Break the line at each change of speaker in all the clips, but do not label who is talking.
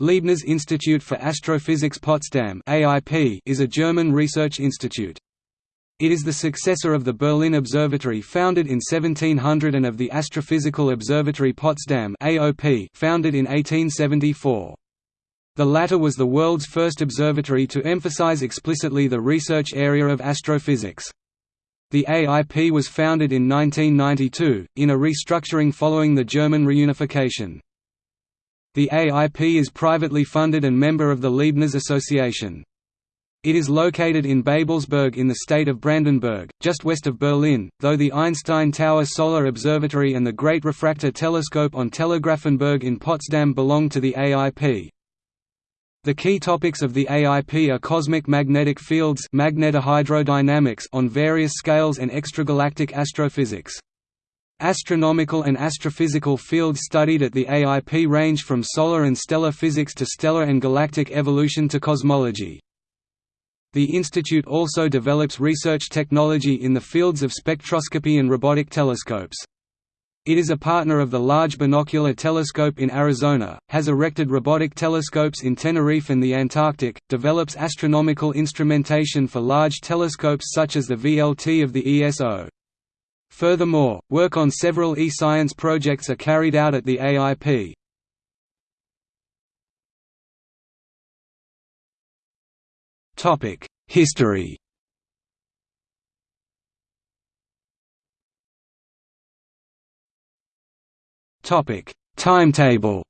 Leibniz Institute for Astrophysics Potsdam is a German research institute. It is the successor of the Berlin Observatory founded in 1700 and of the Astrophysical Observatory Potsdam founded in 1874. The latter was the world's first observatory to emphasize explicitly the research area of astrophysics. The AIP was founded in 1992, in a restructuring following the German reunification. The AIP is privately funded and member of the Leibniz Association. It is located in Babelsberg in the state of Brandenburg, just west of Berlin, though the Einstein Tower Solar Observatory and the Great Refractor Telescope on Telegrafenberg in Potsdam belong to the AIP. The key topics of the AIP are cosmic magnetic fields magnetohydrodynamics on various scales and extragalactic astrophysics. Astronomical and astrophysical fields studied at the AIP range from solar and stellar physics to stellar and galactic evolution to cosmology. The institute also develops research technology in the fields of spectroscopy and robotic telescopes. It is a partner of the Large Binocular Telescope in Arizona, has erected robotic telescopes in Tenerife and the Antarctic, develops astronomical instrumentation for large telescopes such as the VLT of the ESO. Furthermore, work on several e-science projects are carried out at the AIP. History. Timetable.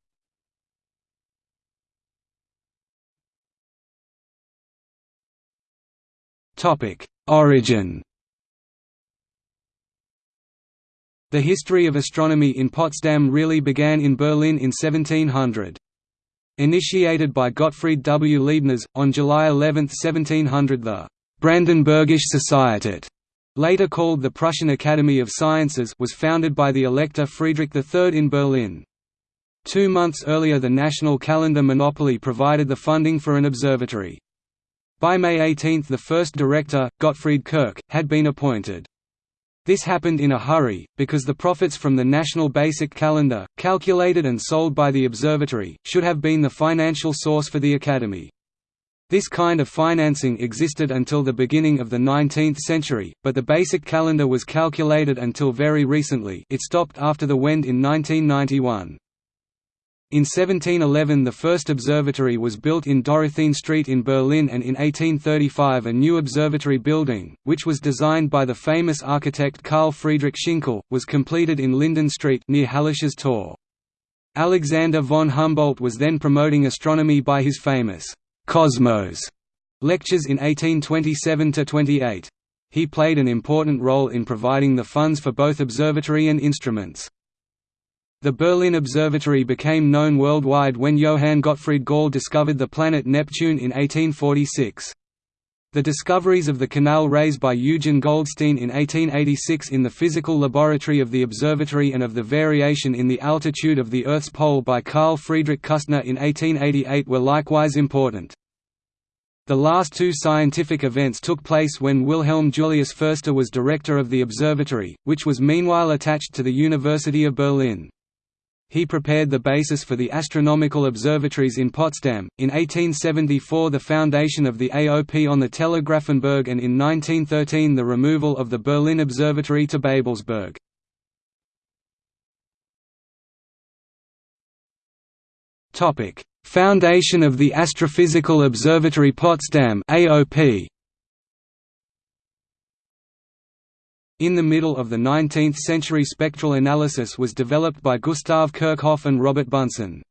Origin The history of astronomy in Potsdam really began in Berlin in 1700. Initiated by Gottfried W. Leibniz, on July 11, 1700 the «Brandenburgische Societät» later called the Prussian Academy of Sciences was founded by the Elector Friedrich III in Berlin. Two months earlier the national calendar monopoly provided the funding for an observatory. By May 18 the first director, Gottfried Kirch, had been appointed. This happened in a hurry, because the profits from the National Basic Calendar, calculated and sold by the observatory, should have been the financial source for the Academy. This kind of financing existed until the beginning of the 19th century, but the basic calendar was calculated until very recently it stopped after the Wend in 1991. In 1711 the first observatory was built in Dorotheen Street in Berlin and in 1835 a new observatory building, which was designed by the famous architect Carl Friedrich Schinkel, was completed in Linden Street near Hallisches Tor. Alexander von Humboldt was then promoting astronomy by his famous «Cosmos» lectures in 1827–28. He played an important role in providing the funds for both observatory and instruments. The Berlin Observatory became known worldwide when Johann Gottfried Galle discovered the planet Neptune in 1846. The discoveries of the canal rays by Eugen Goldstein in 1886 in the physical laboratory of the observatory and of the variation in the altitude of the Earth's pole by Carl Friedrich Küstner in 1888 were likewise important. The last two scientific events took place when Wilhelm Julius Förster was director of the observatory, which was meanwhile attached to the University of Berlin. He prepared the basis for the astronomical observatories in Potsdam, in 1874 the foundation of the AOP on the Telegrafenberg and in 1913 the removal of the Berlin Observatory to Babelsberg. Foundation of the Astrophysical Observatory Potsdam AOP In the middle of the 19th century spectral analysis was developed by Gustav Kirchhoff and Robert Bunsen.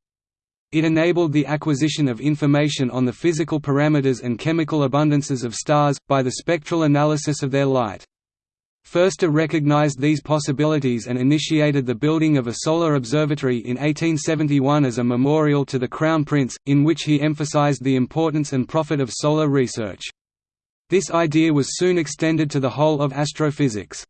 It enabled the acquisition of information on the physical parameters and chemical abundances of stars, by the spectral analysis of their light. Förster recognized these possibilities and initiated the building of a solar observatory in 1871 as a memorial to the Crown Prince, in which he emphasized the importance and profit of solar research. This idea was soon extended to the whole of astrophysics.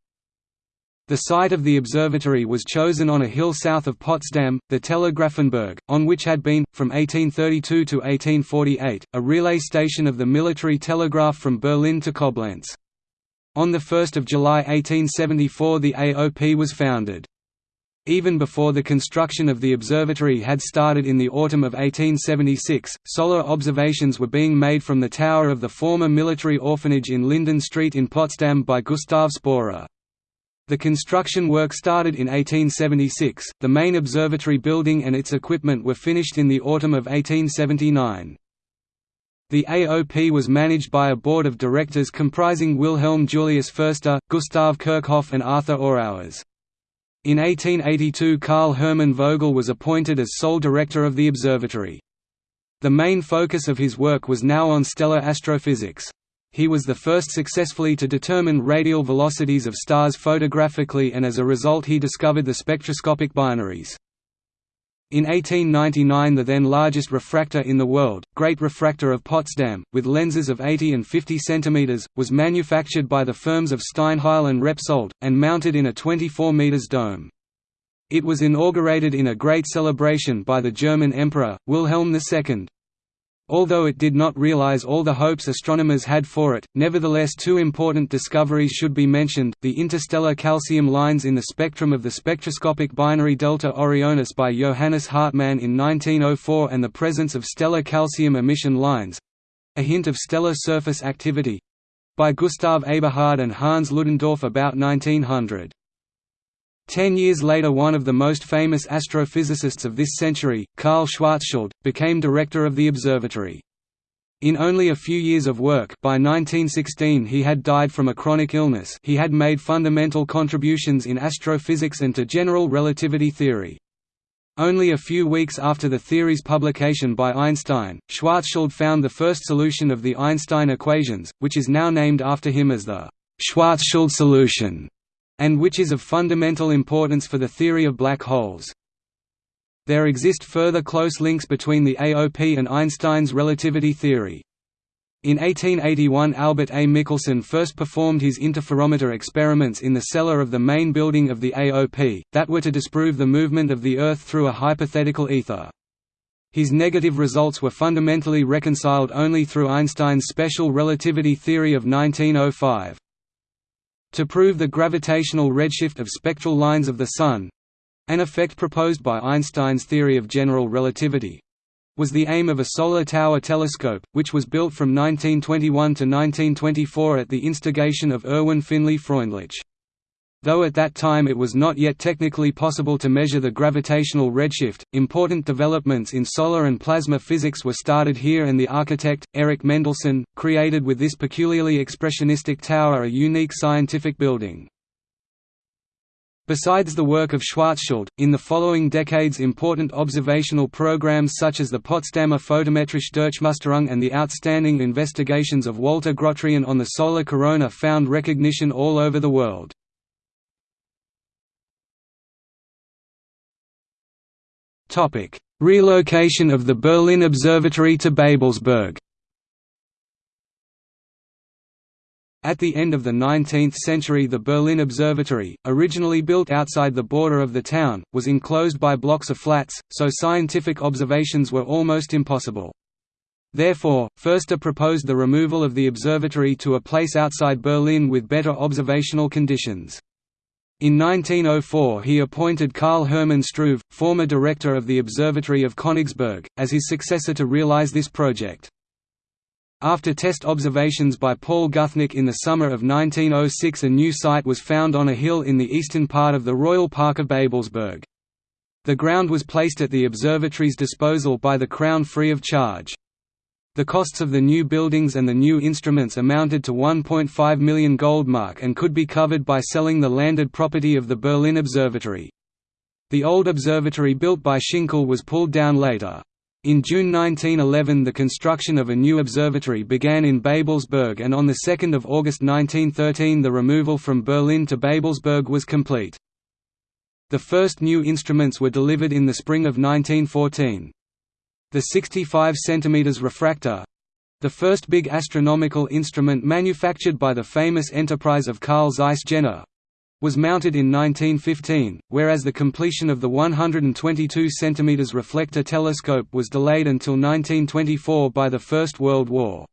The site of the observatory was chosen on a hill south of Potsdam, the Telegrafenberg, on which had been, from 1832 to 1848, a relay station of the military telegraph from Berlin to Koblenz. On 1 July 1874 the AOP was founded. Even before the construction of the observatory had started in the autumn of 1876, solar observations were being made from the tower of the former military orphanage in Linden Street in Potsdam by Gustav Sporer. The construction work started in 1876, the main observatory building and its equipment were finished in the autumn of 1879. The AOP was managed by a board of directors comprising Wilhelm Julius Förster, Gustav Kirchhoff and Arthur Auwers. In 1882 Karl Hermann Vogel was appointed as sole director of the observatory. The main focus of his work was now on stellar astrophysics. He was the first successfully to determine radial velocities of stars photographically and as a result he discovered the spectroscopic binaries. In 1899 the then largest refractor in the world, Great Refractor of Potsdam, with lenses of 80 and 50 cm, was manufactured by the firms of Steinheil and Repsold, and mounted in a 24 m dome. It was inaugurated in a great celebration by the German Emperor, Wilhelm II. Although it did not realize all the hopes astronomers had for it, nevertheless two important discoveries should be mentioned, the interstellar calcium lines in the spectrum of the spectroscopic binary Delta Orionis by Johannes Hartmann in 1904 and the presence of stellar calcium emission lines—a hint of stellar surface activity—by Gustav Eberhard and Hans Ludendorff about 1900. Ten years later one of the most famous astrophysicists of this century, Karl Schwarzschild, became director of the observatory. In only a few years of work by 1916 he had died from a chronic illness he had made fundamental contributions in astrophysics and to general relativity theory. Only a few weeks after the theory's publication by Einstein, Schwarzschild found the first solution of the Einstein equations, which is now named after him as the Schwarzschild solution and which is of fundamental importance for the theory of black holes. There exist further close links between the AOP and Einstein's relativity theory. In 1881 Albert A. Michelson first performed his interferometer experiments in the cellar of the main building of the AOP, that were to disprove the movement of the Earth through a hypothetical ether. His negative results were fundamentally reconciled only through Einstein's special relativity theory of 1905. To prove the gravitational redshift of spectral lines of the Sun—an effect proposed by Einstein's theory of general relativity, was the aim of a solar tower telescope, which was built from 1921 to 1924 at the instigation of Erwin Finley Freundlich. Though at that time it was not yet technically possible to measure the gravitational redshift, important developments in solar and plasma physics were started here and the architect, Erich Mendelsohn, created with this peculiarly expressionistic tower a unique scientific building. Besides the work of Schwarzschild, in the following decades important observational programs such as the Potsdamer Photometrische Durchmusterung and the outstanding investigations of Walter Grotrian on the solar corona found recognition all over the world. Relocation of the Berlin Observatory to Babelsberg. At the end of the 19th century the Berlin Observatory, originally built outside the border of the town, was enclosed by blocks of flats, so scientific observations were almost impossible. Therefore, Förster proposed the removal of the observatory to a place outside Berlin with better observational conditions. In 1904 he appointed Karl Hermann Struve, former director of the Observatory of Königsberg, as his successor to realize this project. After test observations by Paul Guthnick in the summer of 1906 a new site was found on a hill in the eastern part of the Royal Park of Babelsberg. The ground was placed at the observatory's disposal by the Crown free of charge. The costs of the new buildings and the new instruments amounted to 1.5 million Goldmark and could be covered by selling the landed property of the Berlin Observatory. The old observatory built by Schinkel was pulled down later. In June 1911 the construction of a new observatory began in Babelsberg and on 2 August 1913 the removal from Berlin to Babelsberg was complete. The first new instruments were delivered in the spring of 1914. The 65 cm refractor—the first big astronomical instrument manufactured by the famous enterprise of Carl Zeiss Jena, was mounted in 1915, whereas the completion of the 122 cm reflector telescope was delayed until 1924 by the First World War.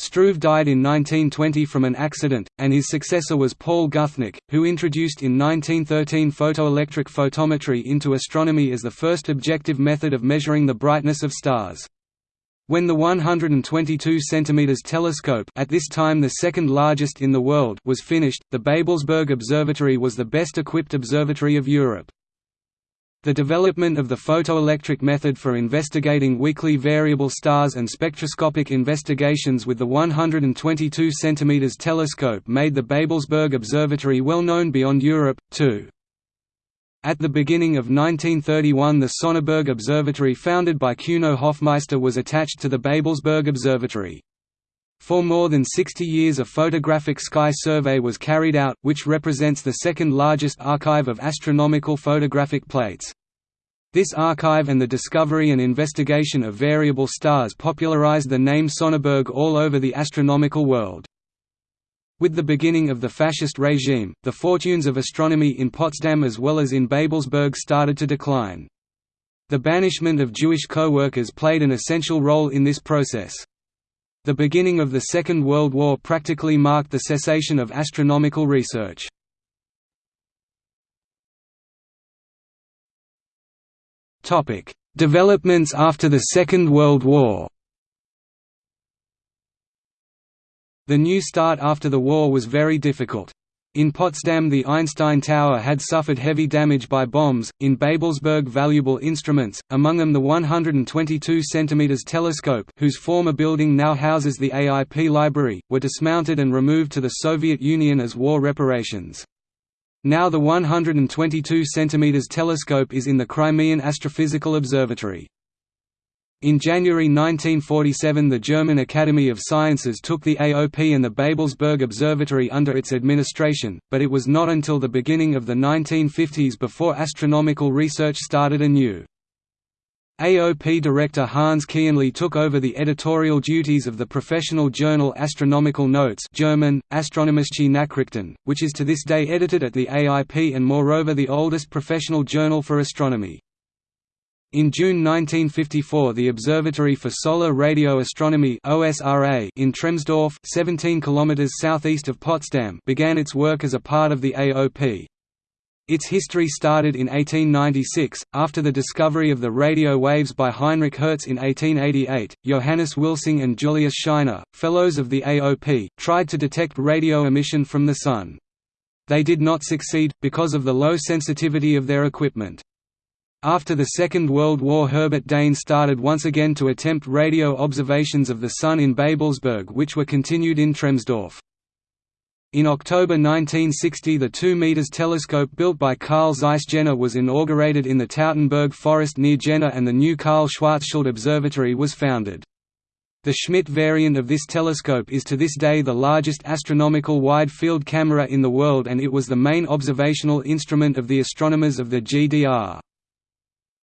Struve died in 1920 from an accident, and his successor was Paul Guthnick, who introduced in 1913 photoelectric photometry into astronomy as the first objective method of measuring the brightness of stars. When the 122 cm telescope at this time the second largest in the world was finished, the Babelsberg Observatory was the best equipped observatory of Europe. The development of the photoelectric method for investigating weakly variable stars and spectroscopic investigations with the 122 cm telescope made the Babelsberg Observatory well known beyond Europe, too. At the beginning of 1931 the Sonneberg Observatory founded by Kuno Hofmeister was attached to the Babelsberg Observatory. For more than 60 years a photographic sky survey was carried out, which represents the second largest archive of astronomical photographic plates. This archive and the discovery and investigation of variable stars popularized the name Sonneberg all over the astronomical world. With the beginning of the fascist regime, the fortunes of astronomy in Potsdam as well as in Babelsberg started to decline. The banishment of Jewish co-workers played an essential role in this process. The beginning of the Second World War practically marked the cessation of astronomical research. Developments after the Second World War The new start after the war was very difficult. In Potsdam the Einstein Tower had suffered heavy damage by bombs, in Babelsberg valuable instruments, among them the 122 cm telescope whose former building now houses the AIP library, were dismounted and removed to the Soviet Union as war reparations. Now the 122 cm telescope is in the Crimean Astrophysical Observatory. In January 1947 the German Academy of Sciences took the AOP and the Babelsberg Observatory under its administration, but it was not until the beginning of the 1950s before astronomical research started anew. AOP director Hans Kienle took over the editorial duties of the professional journal Astronomical Notes German, Astronomische Nachrichten, which is to this day edited at the AIP and moreover the oldest professional journal for astronomy. In June 1954 the Observatory for Solar Radio Astronomy in Tremsdorf 17 km southeast of Potsdam began its work as a part of the AOP. Its history started in 1896, after the discovery of the radio waves by Heinrich Hertz in 1888. Johannes Wilsing and Julius Scheiner, fellows of the AOP, tried to detect radio emission from the Sun. They did not succeed, because of the low sensitivity of their equipment. After the Second World War Herbert Daene started once again to attempt radio observations of the Sun in Babelsberg which were continued in Tremsdorf. In October 1960 the 2 meters telescope built by Carl Zeiss Jena was inaugurated in the Tautenberg forest near Jena and the new Karl Schwarzschild Observatory was founded. The Schmidt variant of this telescope is to this day the largest astronomical wide-field camera in the world and it was the main observational instrument of the astronomers of the GDR.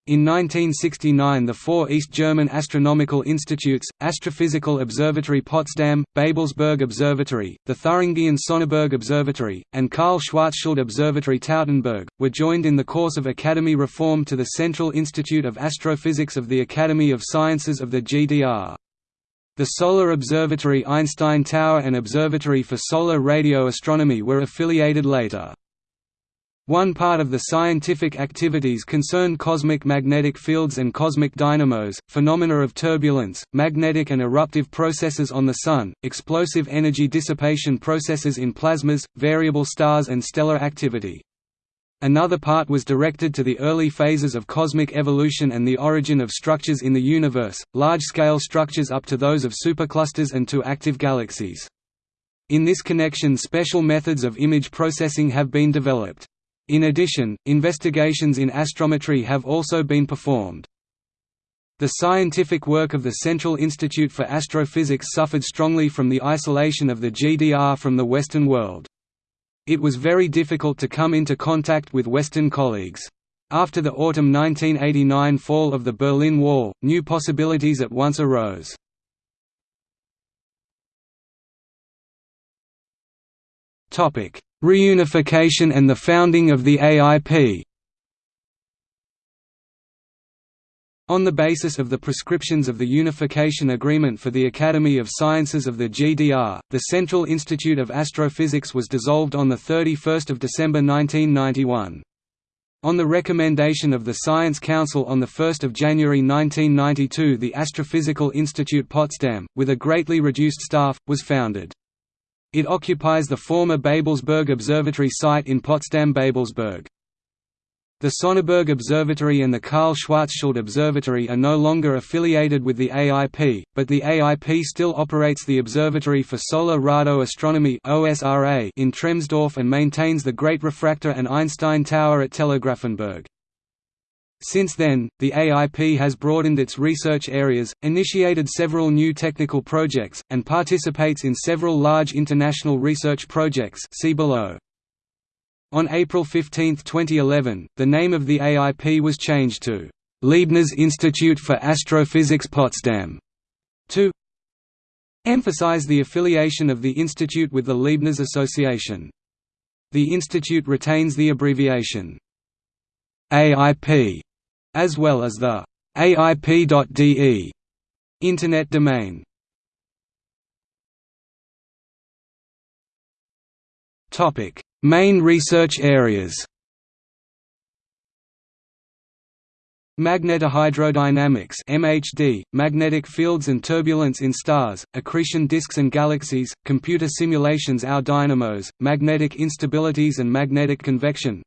In 1969 the four East German astronomical institutes, Astrophysical Observatory Potsdam, Babelsberg Observatory, the Thuringian Sonneberg Observatory, and Karl Schwarzschild Observatory Tautenberg, were joined in the course of Academy reform to the Central Institute of Astrophysics of the Academy of Sciences of the GDR. The Solar Observatory Einstein Tower and Observatory for Solar Radio Astronomy were affiliated later. One part of the scientific activities concerned cosmic magnetic fields and cosmic dynamos, phenomena of turbulence, magnetic and eruptive processes on the Sun, explosive energy dissipation processes in plasmas, variable stars and stellar activity. Another part was directed to the early phases of cosmic evolution and the origin of structures in the universe, large-scale structures up to those of superclusters and to active galaxies. In this connection special methods of image processing have been developed. In addition, investigations in astrometry have also been performed. The scientific work of the Central Institute for Astrophysics suffered strongly from the isolation of the GDR from the Western world. It was very difficult to come into contact with Western colleagues. After the autumn 1989 fall of the Berlin Wall, new possibilities at once arose. Reunification and the founding of the AIP On the basis of the prescriptions of the Unification Agreement for the Academy of Sciences of the GDR, the Central Institute of Astrophysics was dissolved on 31 December 1991. On the recommendation of the Science Council on 1 January 1992 the Astrophysical Institute Potsdam, with a greatly reduced staff, was founded. It occupies the former Babelsberg Observatory site in Potsdam-Babelsberg. The Sonneberg Observatory and the Karl Schwarzschild Observatory are no longer affiliated with the AIP, but the AIP still operates the Observatory for Solar Radio Astronomy in Tremsdorf and maintains the Great Refractor and Einstein Tower at Telegrafenberg. Since then, the AIP has broadened its research areas, initiated several new technical projects, and participates in several large international research projects see below. On April 15, 2011, the name of the AIP was changed to Leibniz Institute for Astrophysics Potsdam to emphasize the affiliation of the institute with the Leibniz Association. The institute retains the abbreviation AIP as well as the AIP.de internet domain. Topic Main research areas Magnetohydrodynamics MHD, magnetic fields and turbulence in stars, accretion disks and galaxies, computer simulations Our dynamos, magnetic instabilities and magnetic convection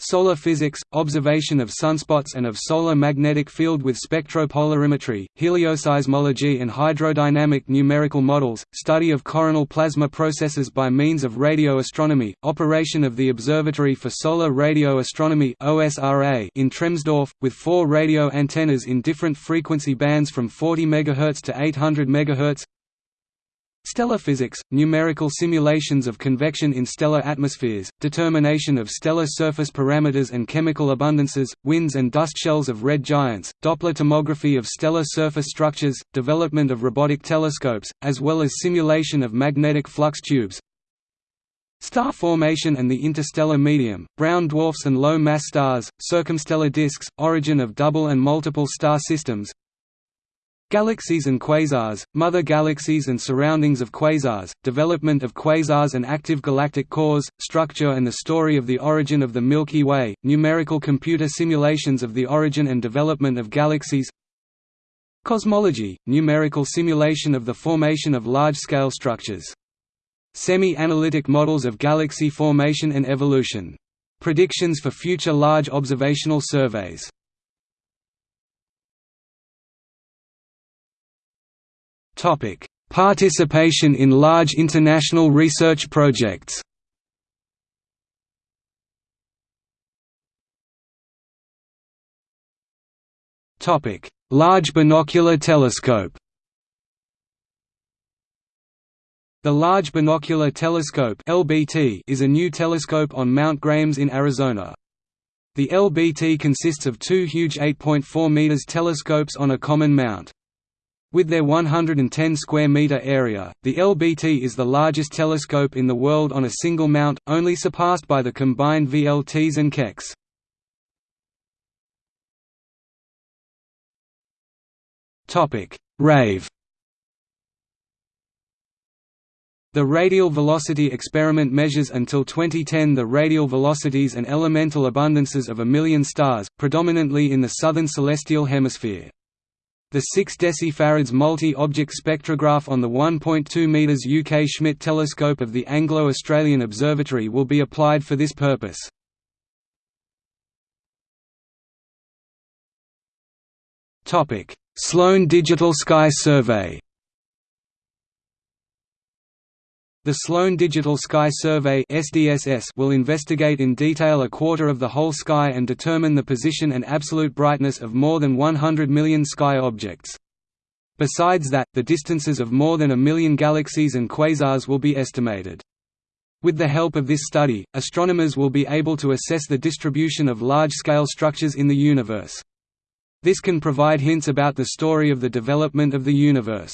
Solar physics, observation of sunspots and of solar magnetic field with spectropolarimetry, helioseismology and hydrodynamic numerical models, study of coronal plasma processes by means of radio astronomy, operation of the Observatory for Solar Radio Astronomy in Tremsdorf, with four radio antennas in different frequency bands from 40 MHz to 800 MHz Stellar physics, numerical simulations of convection in stellar atmospheres, determination of stellar surface parameters and chemical abundances, winds and dust shells of red giants, Doppler tomography of stellar surface structures, development of robotic telescopes, as well as simulation of magnetic flux tubes, Star formation and the interstellar medium, brown dwarfs and low-mass stars, circumstellar disks, origin of double and multiple star systems, Galaxies and quasars, mother galaxies and surroundings of quasars, development of quasars and active galactic cores, structure and the story of the origin of the Milky Way, numerical computer simulations of the origin and development of galaxies Cosmology, numerical simulation of the formation of large-scale structures. Semi-analytic models of galaxy formation and evolution. Predictions for future large observational surveys Topic: Participation in large international research projects. Topic: Large Binocular Telescope. The Large Binocular Telescope (LBT) is a new telescope on Mount Grahams in Arizona. The LBT consists of two huge 8.4 meters telescopes on a common mount. With their 110 square meter area, the LBT is the largest telescope in the world on a single mount, only surpassed by the combined VLTs and Keck's. Topic: RAVE. The radial velocity experiment measures until 2010 the radial velocities and elemental abundances of a million stars, predominantly in the southern celestial hemisphere. The 6 decifarads multi-object spectrograph on the 1.2 meters UK Schmidt telescope of the Anglo-Australian Observatory will be applied for this purpose. Sloan Digital Sky Survey The Sloan Digital Sky Survey will investigate in detail a quarter of the whole sky and determine the position and absolute brightness of more than 100 million sky objects. Besides that, the distances of more than a million galaxies and quasars will be estimated. With the help of this study, astronomers will be able to assess the distribution of large-scale structures in the universe. This can provide hints about the story of the development of the universe.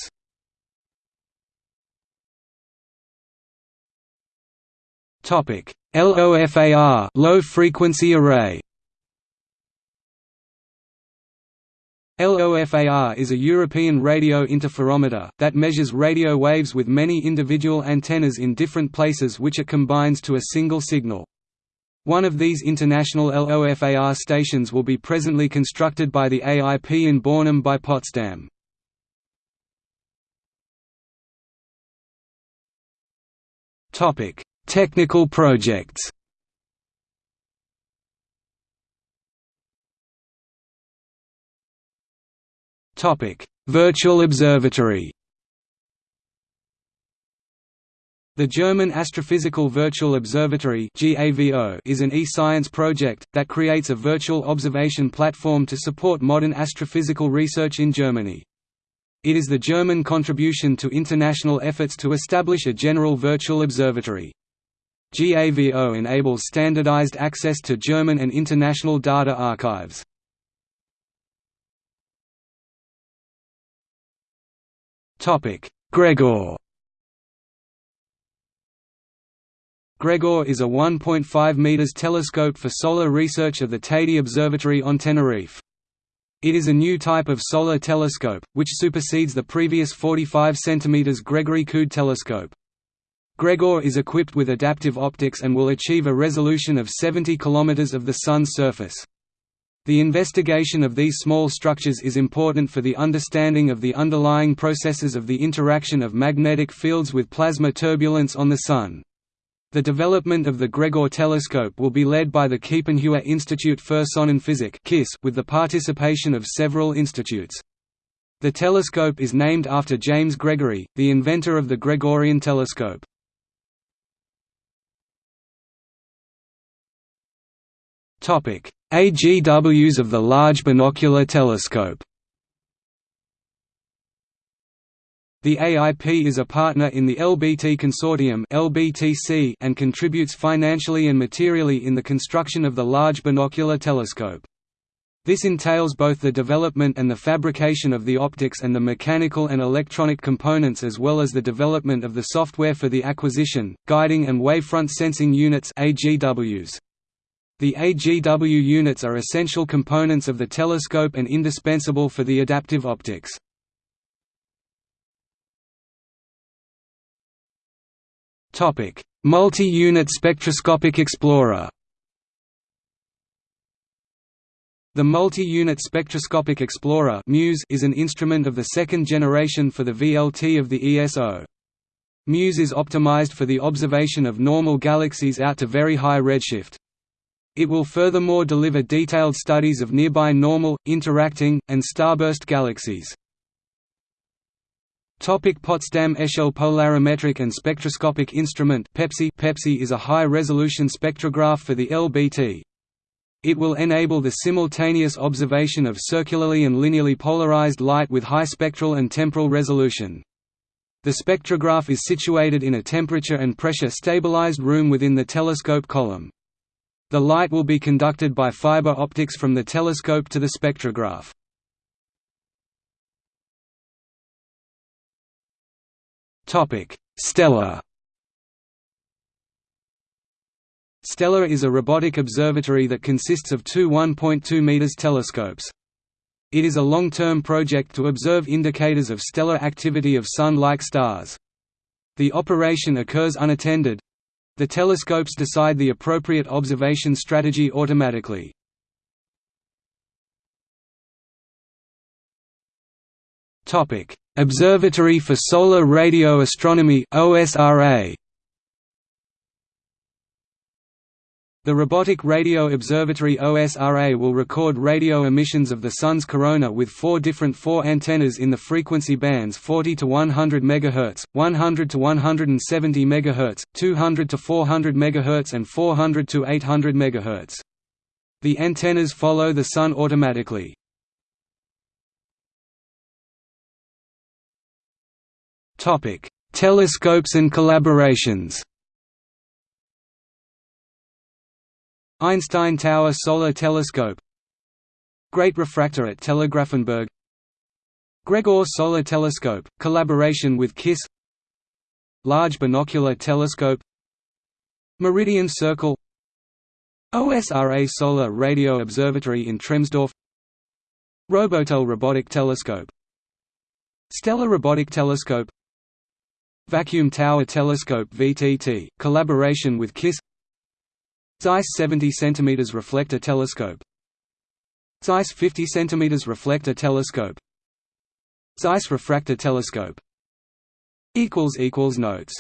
Topic: LOFAR, low frequency array. LOFAR is a European radio interferometer, that measures radio waves with many individual antennas in different places which it combines to a single signal. One of these international LOFAR stations will be presently constructed by the AIP in Bornim by Potsdam. Technical projects Topic: Virtual Observatory. The German Astrophysical Virtual Observatory is an e-science project, that creates a virtual observation platform to support modern astrophysical research in Germany. It is the German contribution to international efforts to establish a general virtual observatory. GAVO enables standardized access to German and international data archives. Gregor Gregor is a 1.5 meters telescope for solar research of the Teide Observatory on Tenerife. It is a new type of solar telescope, which supersedes the previous 45 cm Gregory Coudé telescope. Gregor is equipped with adaptive optics and will achieve a resolution of 70 km of the Sun's surface. The investigation of these small structures is important for the understanding of the underlying processes of the interaction of magnetic fields with plasma turbulence on the Sun. The development of the Gregor telescope will be led by the Kiepenheuer Institut für Sonnenphysik with the participation of several institutes. The telescope is named after James Gregory, the inventor of the Gregorian telescope. AGWs of the Large Binocular Telescope The AIP is a partner in the LBT Consortium and contributes financially and materially in the construction of the Large Binocular Telescope. This entails both the development and the fabrication of the optics and the mechanical and electronic components as well as the development of the software for the acquisition, guiding and wavefront sensing units AGWs. The AGW units are essential components of the telescope and indispensable for the adaptive optics. Multi-unit spectroscopic explorer The Multi-Unit Spectroscopic Explorer is an instrument of the second generation for the VLT of the ESO. MUSE is optimized for the observation of normal galaxies out to very high redshift. It will furthermore deliver detailed studies of nearby normal, interacting, and starburst galaxies. Topic Potsdam Echelle Polarimetric and Spectroscopic Instrument PEPSI PEPSI is a high-resolution spectrograph for the LBT. It will enable the simultaneous observation of circularly and linearly polarized light with high spectral and temporal resolution. The spectrograph is situated in a temperature and pressure stabilized room within the telescope column. The light will be conducted by fiber optics from the telescope to the spectrograph. STELLA STELLA is a robotic observatory that consists of two 1.2 m telescopes. It is a long-term project to observe indicators of stellar activity of Sun-like stars. The operation occurs unattended, the telescopes decide the appropriate observation strategy automatically. Observatory for Solar Radio Astronomy OSRA The Robotic Radio Observatory OSRA will record radio emissions of the Sun's corona with four different 4 antennas in the frequency bands 40 to 100 MHz, 100 to 170 MHz, 200 to 400 MHz and 400 to 800 MHz. The antennas follow the Sun automatically. Telescopes and collaborations Einstein Tower Solar Telescope. Great Refractor at Telegrafenberg. Gregor Solar Telescope, collaboration with KISS. Large Binocular Telescope. Meridian Circle. OSRA Solar Radio Observatory in Tremsdorf. Robotel robotic telescope. STELLA robotic telescope. Vacuum Tower Telescope VTT, collaboration with KISS Zeiss 70 cm reflector telescope. Zeiss 50 cm reflector telescope. Zeiss refractor telescope. Notes